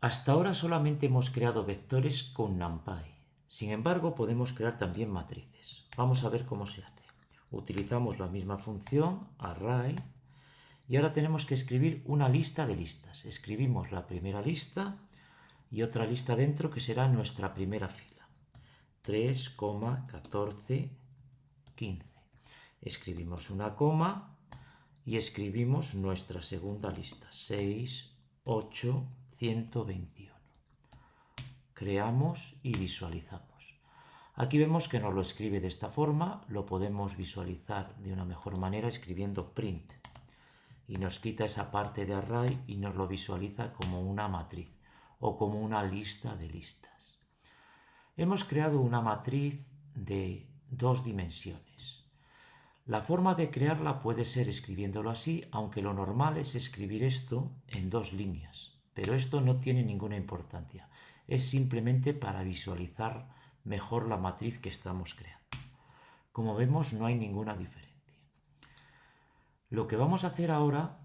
Hasta ahora solamente hemos creado vectores con NumPy. Sin embargo, podemos crear también matrices. Vamos a ver cómo se hace. Utilizamos la misma función, array, y ahora tenemos que escribir una lista de listas. Escribimos la primera lista y otra lista dentro que será nuestra primera fila. 3, 14, 15. Escribimos una coma y escribimos nuestra segunda lista. 6, 8, 121. Creamos y visualizamos. Aquí vemos que nos lo escribe de esta forma, lo podemos visualizar de una mejor manera escribiendo print y nos quita esa parte de array y nos lo visualiza como una matriz o como una lista de listas. Hemos creado una matriz de dos dimensiones. La forma de crearla puede ser escribiéndolo así, aunque lo normal es escribir esto en dos líneas, pero esto no tiene ninguna importancia. Es simplemente para visualizar mejor la matriz que estamos creando. Como vemos no hay ninguna diferencia. Lo que vamos a hacer ahora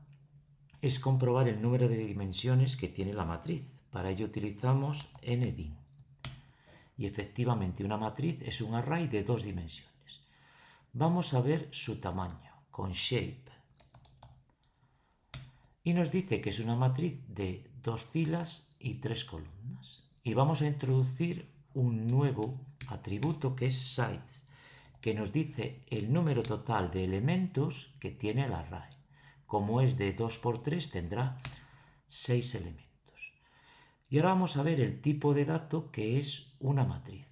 es comprobar el número de dimensiones que tiene la matriz. Para ello utilizamos ndim. Y efectivamente una matriz es un array de dos dimensiones. Vamos a ver su tamaño con shape. Y nos dice que es una matriz de dos filas y tres columnas. Y vamos a introducir un nuevo atributo que es size que nos dice el número total de elementos que tiene el array. Como es de 2 por 3 tendrá 6 elementos. Y ahora vamos a ver el tipo de dato que es una matriz.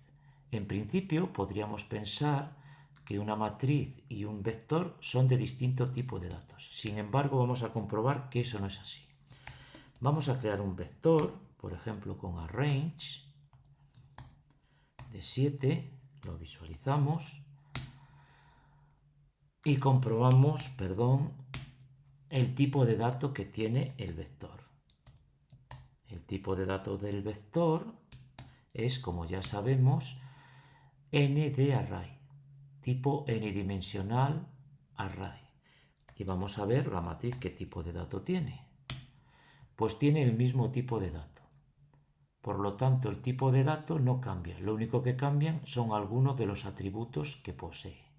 En principio podríamos pensar que una matriz y un vector son de distinto tipo de datos. Sin embargo, vamos a comprobar que eso no es así. Vamos a crear un vector, por ejemplo, con arrange de 7, lo visualizamos, y comprobamos, perdón, el tipo de dato que tiene el vector. El tipo de dato del vector es, como ya sabemos, n de array, tipo n-dimensional array. Y vamos a ver la matriz qué tipo de dato tiene. Pues tiene el mismo tipo de dato. Por lo tanto, el tipo de dato no cambia. Lo único que cambian son algunos de los atributos que posee.